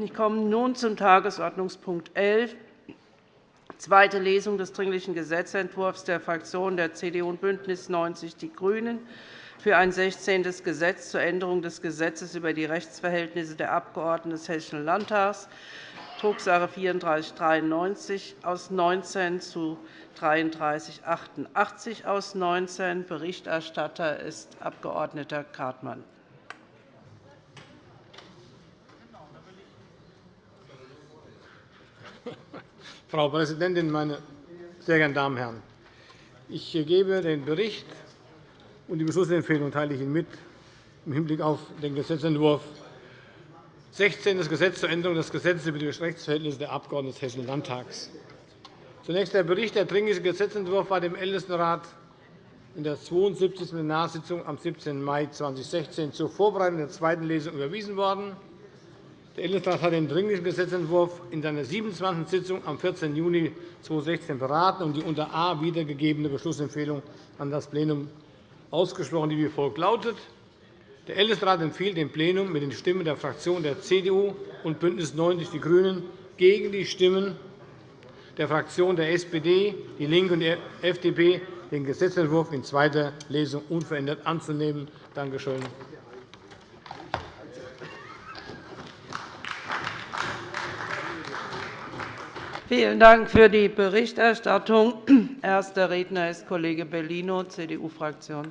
Ich komme nun zum Tagesordnungspunkt 11, zweite Lesung des Dringlichen Gesetzentwurfs der Fraktionen der CDU und BÜNDNIS 90 die GRÜNEN für ein 16. Gesetz zur Änderung des Gesetzes über die Rechtsverhältnisse der Abgeordneten des Hessischen Landtags, Drucksache 3493 aus 19 zu 3388 aus 19. Berichterstatter ist Abg. Kartmann. Frau Präsidentin, meine sehr geehrten Damen und Herren! Ich gebe den Bericht und die Beschlussempfehlung teile ich Ihnen mit im Hinblick auf den Gesetzentwurf 16. Gesetz zur Änderung des Gesetzes über die Rechtsverhältnisse der Abgeordneten des Hessischen Landtags. Zunächst der Bericht. Der Dringliche Gesetzentwurf war dem Ältestenrat in der 72. Plenarsitzung am 17. Mai 2016 zur Vorbereitung der zweiten Lesung überwiesen worden. Der Ältestenrat hat den Dringlichen Gesetzentwurf in seiner 27. Sitzung am 14. Juni 2016 beraten und die unter A wiedergegebene Beschlussempfehlung an das Plenum ausgesprochen, die wie folgt lautet. Der Ältestenrat empfiehlt dem Plenum mit den Stimmen der Fraktionen der CDU und BÜNDNIS 90 die GRÜNEN gegen die Stimmen der Fraktionen der SPD, DIE LINKE und der FDP den Gesetzentwurf in zweiter Lesung unverändert anzunehmen. Danke schön. Vielen Dank für die Berichterstattung. Erster Redner ist Kollege Bellino, CDU-Fraktion.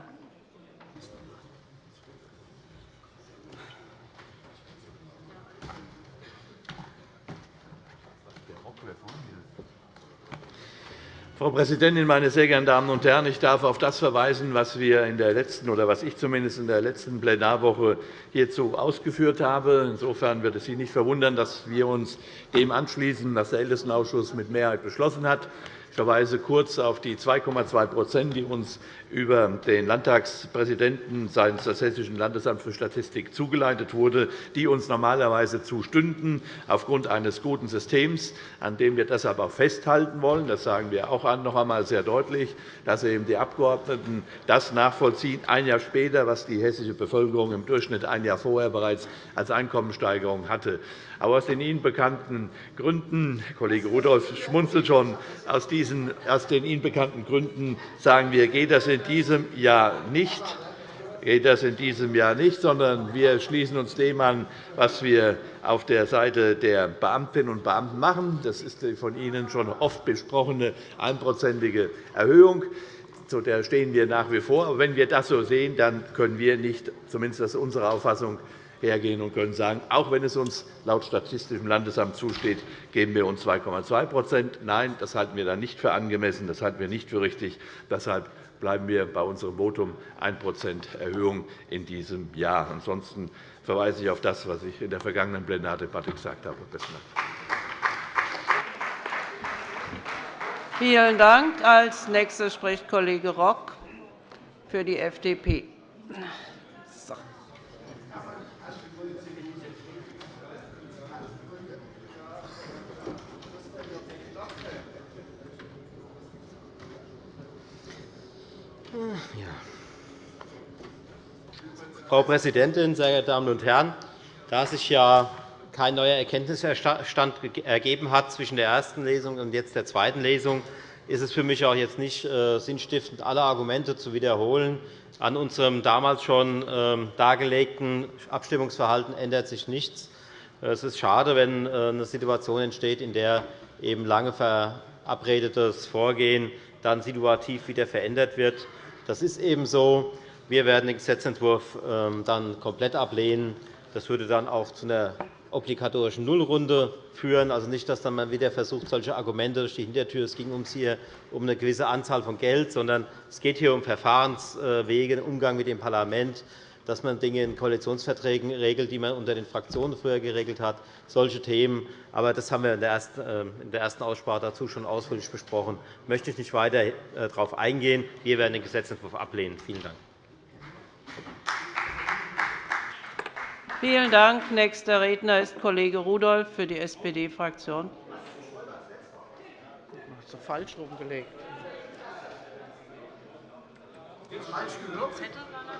Frau Präsidentin, meine sehr geehrten Damen und Herren! Ich darf auf das verweisen, was wir in der letzten oder was ich zumindest in der letzten Plenarwoche hierzu ausgeführt habe. Insofern wird es Sie nicht verwundern, dass wir uns dem anschließen, was der Ältestenausschuss mit Mehrheit beschlossen hat. Ich verweise kurz auf die 2,2% die uns über den Landtagspräsidenten seitens des Hessischen Landesamts für Statistik zugeleitet wurde, die uns normalerweise zustünden aufgrund eines guten Systems, an dem wir deshalb auch festhalten wollen. Das sagen wir auch noch einmal sehr deutlich, dass eben die Abgeordneten das nachvollziehen, ein Jahr später, was die hessische Bevölkerung im Durchschnitt ein Jahr vorher bereits als Einkommenssteigerung hatte. Aber aus den Ihnen bekannten Gründen, Kollege Rudolph schmunzelt schon, aus, diesen, aus den Ihnen bekannten Gründen sagen wir, geht das in diesem Jahr nicht geht das in diesem Jahr nicht, sondern wir schließen uns dem an, was wir auf der Seite der Beamtinnen und Beamten machen. Das ist die von Ihnen schon oft besprochene einprozentige Erhöhung. Zu der stehen wir nach wie vor. Aber wenn wir das so sehen, dann können wir nicht, zumindest das ist unsere Auffassung, hergehen und können sagen, auch wenn es uns laut Statistischem Landesamt zusteht, geben wir uns 2,2% Nein, das halten wir dann nicht für angemessen, das halten wir nicht für richtig. Deshalb bleiben wir bei unserem Votum 1% Erhöhung in diesem Jahr. Ansonsten verweise ich auf das, was ich in der vergangenen Plenardebatte gesagt habe. Besten Dank. Vielen Dank. Als nächster spricht Kollege Rock für die FDP. Frau Präsidentin, sehr geehrte Damen und Herren! Da sich ja kein neuer Erkenntnisstand ergeben hat zwischen der ersten Lesung und jetzt der zweiten Lesung, ist es für mich auch jetzt nicht äh, sinnstiftend, alle Argumente zu wiederholen. An unserem damals schon ähm, dargelegten Abstimmungsverhalten ändert sich nichts. Es ist schade, wenn äh, eine Situation entsteht, in der eben lange verabredetes Vorgehen dann situativ wieder verändert wird. Das ist eben so. Wir werden den Gesetzentwurf ähm, dann komplett ablehnen. Das würde dann auch zu einer obligatorischen Nullrunde führen. Also nicht, dass dann man wieder versucht, solche Argumente durch die Hintertür, es ging uns hier um eine gewisse Anzahl von Geld, sondern es geht hier um Verfahrenswege, den Umgang mit dem Parlament, dass man Dinge in Koalitionsverträgen regelt, die man unter den Fraktionen früher geregelt hat, solche Themen. Aber das haben wir in der ersten Aussprache dazu schon ausführlich besprochen. Da möchte ich nicht weiter äh, darauf eingehen. Wir werden den Gesetzentwurf ablehnen. Vielen Dank. Vielen Dank. Nächster Redner ist Kollege Rudolph für die SPD-Fraktion. falsch rumgelegt.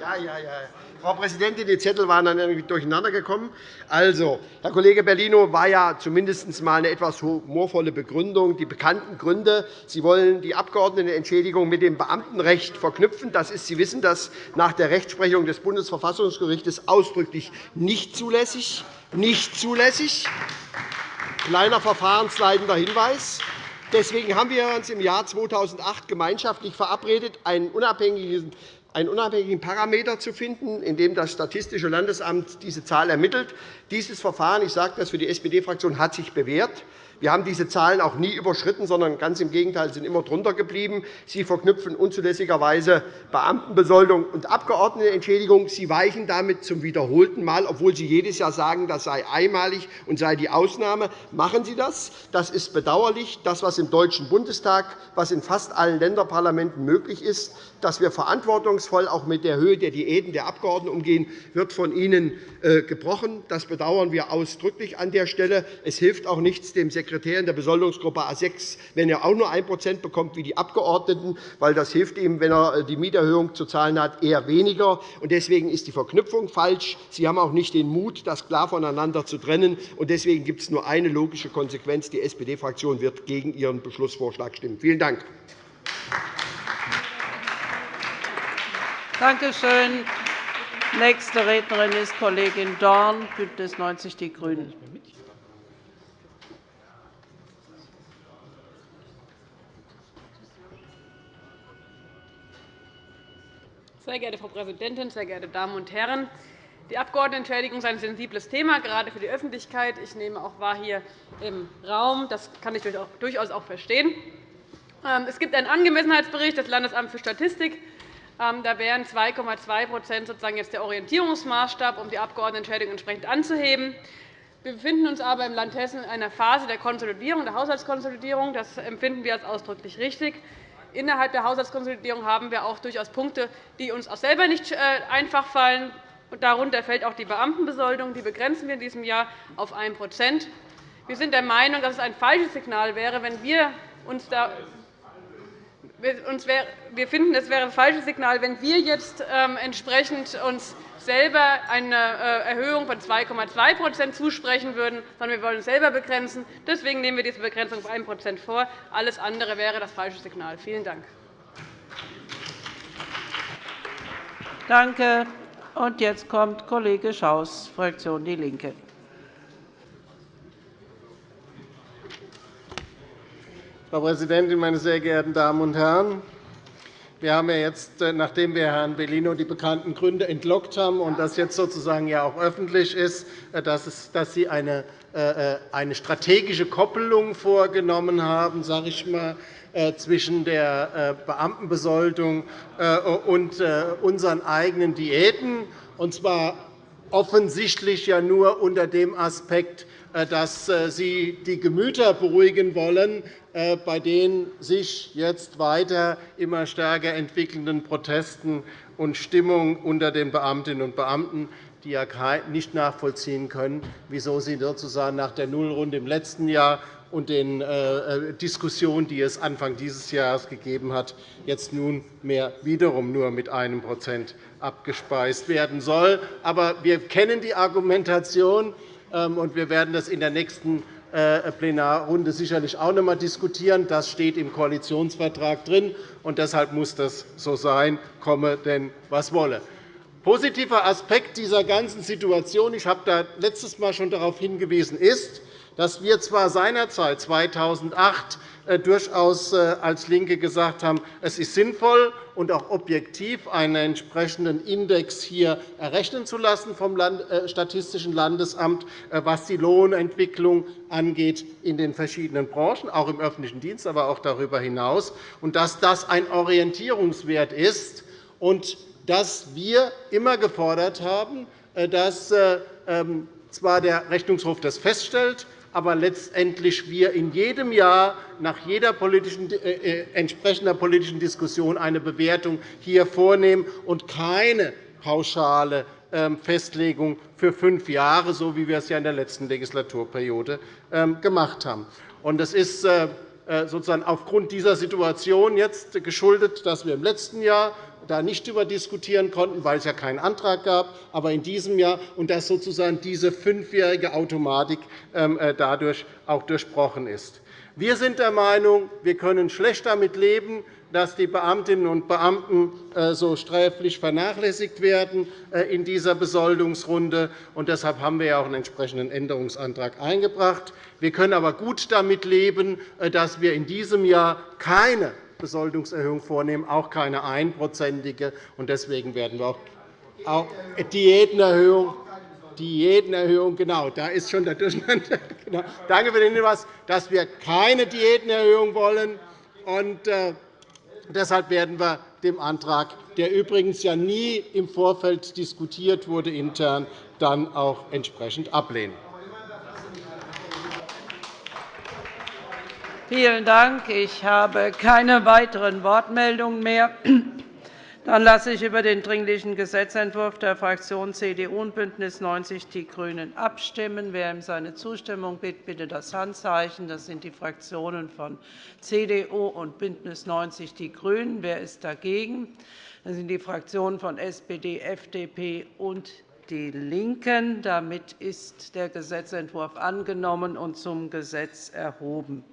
Ja, ja, ja. Frau Präsidentin, die Zettel waren dann irgendwie durcheinander gekommen. Also, Herr Kollege Bellino war ja zumindest einmal eine etwas humorvolle Begründung. Die bekannten Gründe. Sie wollen die Abgeordnetenentschädigung mit dem Beamtenrecht verknüpfen. Das ist, Sie wissen das, nach der Rechtsprechung des Bundesverfassungsgerichts ausdrücklich nicht zulässig. Nicht zulässig. Kleiner verfahrensleitender Hinweis. Deswegen haben wir uns im Jahr 2008 gemeinschaftlich verabredet, einen unabhängigen einen unabhängigen Parameter zu finden, in dem das Statistische Landesamt diese Zahl ermittelt. Dieses Verfahren ich sage das für die SPD-Fraktion hat sich bewährt. Wir haben diese Zahlen auch nie überschritten, sondern ganz im Gegenteil sind immer drunter geblieben. Sie verknüpfen unzulässigerweise Beamtenbesoldung und Abgeordnetenentschädigung. Sie weichen damit zum wiederholten Mal, obwohl Sie jedes Jahr sagen, das sei einmalig und sei die Ausnahme. Machen Sie das. Das ist bedauerlich. Das, was im Deutschen Bundestag, was in fast allen Länderparlamenten möglich ist, dass wir verantwortungsvoll auch mit der Höhe der Diäten der Abgeordneten umgehen, wird von Ihnen äh, gebrochen. Das bedauern wir ausdrücklich an der Stelle. Es hilft auch nichts dem Sekretär in der Besoldungsgruppe A 6, wenn er auch nur 1% bekommt wie die Abgeordneten, weil das hilft ihm, wenn er äh, die Mieterhöhung zu zahlen hat, eher weniger. Deswegen ist die Verknüpfung falsch. Sie haben auch nicht den Mut, das klar voneinander zu trennen. Deswegen gibt es nur eine logische Konsequenz. Die SPD-Fraktion wird gegen Ihren Beschlussvorschlag stimmen. Vielen Dank. Danke schön. Nächste Rednerin ist Kollegin Dorn, BÜNDNIS 90 die GRÜNEN. Sehr geehrte Frau Präsidentin, sehr geehrte Damen und Herren! Die Abgeordnetenentschädigung ist ein sensibles Thema, gerade für die Öffentlichkeit. Ich nehme auch wahr hier im Raum. Das kann ich durchaus auch verstehen. Ähm, es gibt einen Angemessenheitsbericht des Landesamts für Statistik ähm, da wären 2,2% sozusagen jetzt der Orientierungsmaßstab, um die Abgeordnetenentschädigung entsprechend anzuheben. Wir befinden uns aber im Land Hessen in einer Phase der Konsolidierung, der Haushaltskonsolidierung. Das empfinden wir als ausdrücklich richtig. Innerhalb der Haushaltskonsolidierung haben wir auch durchaus Punkte, die uns auch selber nicht äh, einfach fallen. Darunter fällt auch die Beamtenbesoldung. Die begrenzen wir in diesem Jahr auf 1% Wir sind der Meinung, dass es ein falsches Signal wäre, wenn wir uns da wir finden, es wäre ein falsches Signal, wenn wir jetzt ähm, entsprechend uns selber eine äh, Erhöhung von 2,2% zusprechen würden, sondern wir wollen uns selber begrenzen. Deswegen nehmen wir diese Begrenzung auf 1% vor. Alles andere wäre das falsche Signal. Vielen Dank. Danke. Und jetzt kommt Kollege Schaus, Fraktion DIE LINKE. Frau Präsidentin, meine sehr geehrten Damen und Herren! Wir haben ja jetzt, äh, nachdem wir Herrn Bellino die bekannten Gründe entlockt haben und das jetzt sozusagen ja auch öffentlich ist, äh, dass Sie eine, äh, eine strategische Koppelung vorgenommen haben, sage ich mal, zwischen der Beamtenbesoldung und unseren eigenen Diäten, und zwar offensichtlich ja nur unter dem Aspekt, dass Sie die Gemüter beruhigen wollen, äh, bei den sich jetzt weiter immer stärker entwickelnden Protesten und Stimmung unter den Beamtinnen und Beamten, die ja nicht nachvollziehen können, wieso sie sozusagen nach der Nullrunde im letzten Jahr und den äh, äh, Diskussionen, die es Anfang dieses Jahres gegeben hat, jetzt nunmehr wiederum nur mit einem Prozent abgespeist werden soll. Aber wir kennen die Argumentation, ähm, und wir werden das in der nächsten äh, Plenarrunde sicherlich auch noch einmal diskutieren. Das steht im Koalitionsvertrag drin, und deshalb muss das so sein, komme denn was wolle. Positiver Aspekt dieser ganzen Situation, ich habe da letztes Mal schon darauf hingewiesen, ist, dass wir zwar seinerzeit 2008 äh, durchaus äh, als LINKE gesagt haben, es ist sinnvoll und auch objektiv einen entsprechenden Index hier errechnen zu lassen vom äh, Statistischen Landesamt, was die Lohnentwicklung angeht in den verschiedenen Branchen, auch im öffentlichen Dienst, aber auch darüber hinaus, und dass das ein Orientierungswert ist und dass wir immer gefordert haben, dass ähm, zwar der Rechnungshof das feststellt, aber letztendlich wir in jedem Jahr nach jeder politischen, äh, äh, entsprechender politischen Diskussion eine Bewertung hier vornehmen und keine pauschale ähm, Festlegung für fünf Jahre, so wie wir es ja in der letzten Legislaturperiode ähm, gemacht haben. Das ist äh, sozusagen aufgrund dieser Situation jetzt geschuldet, dass wir im letzten Jahr da nicht darüber diskutieren konnten, weil es ja keinen Antrag gab, aber in diesem Jahr und dass sozusagen diese fünfjährige Automatik ähm, äh, dadurch auch durchbrochen ist. Wir sind der Meinung, wir können schlecht damit leben, dass die Beamtinnen und Beamten äh, so sträflich vernachlässigt werden äh, in dieser Besoldungsrunde. Deshalb haben wir auch einen entsprechenden Änderungsantrag eingebracht. Wir können aber gut damit leben, dass wir in diesem Jahr keine Besoldungserhöhung vornehmen, auch keine einprozentige. Deswegen werden wir auch Diätenerhöhung Diätenerhöhung, genau, da ist schon der Durcheinander. Genau. Danke für den Hinweis, dass wir keine Diätenerhöhung wollen. Und, äh, deshalb werden wir dem Antrag, der übrigens ja nie im Vorfeld diskutiert wurde, intern, dann auch entsprechend ablehnen. Vielen Dank. Ich habe keine weiteren Wortmeldungen mehr. Dann lasse ich über den Dringlichen Gesetzentwurf der Fraktionen CDU und BÜNDNIS 90 die GRÜNEN abstimmen. Wer ihm seine Zustimmung bittet, bitte das Handzeichen. Das sind die Fraktionen von CDU und BÜNDNIS 90 die GRÜNEN. Wer ist dagegen? Das sind die Fraktionen von SPD, FDP und die LINKEN. Damit ist der Gesetzentwurf angenommen und zum Gesetz erhoben.